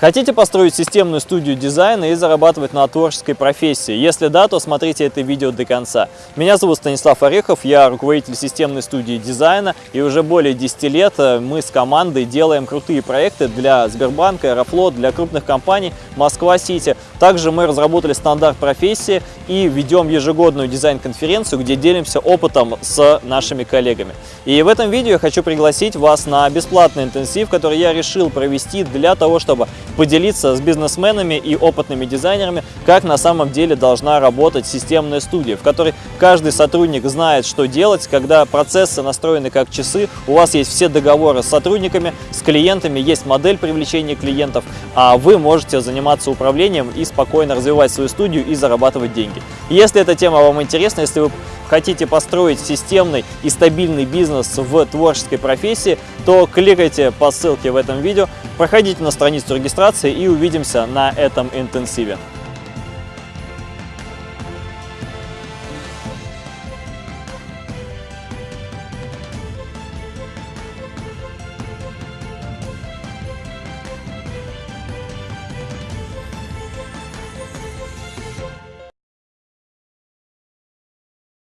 Хотите построить системную студию дизайна и зарабатывать на творческой профессии? Если да, то смотрите это видео до конца. Меня зовут Станислав Орехов, я руководитель системной студии дизайна и уже более 10 лет э, мы с командой делаем крутые проекты для Сбербанка, Аэрофлот, для крупных компаний Москва-Сити. Также мы разработали стандарт профессии и ведем ежегодную дизайн-конференцию, где делимся опытом с нашими коллегами. И в этом видео я хочу пригласить вас на бесплатный интенсив, который я решил провести для того, чтобы поделиться с бизнесменами и опытными дизайнерами, как на самом деле должна работать системная студия, в которой каждый сотрудник знает, что делать, когда процессы настроены как часы, у вас есть все договоры с сотрудниками, с клиентами, есть модель привлечения клиентов, а вы можете заниматься управлением и спокойно развивать свою студию и зарабатывать деньги. Если эта тема вам интересна, если вы хотите построить системный и стабильный бизнес в творческой профессии, то кликайте по ссылке в этом видео, проходите на страницу регистрации и увидимся на этом интенсиве.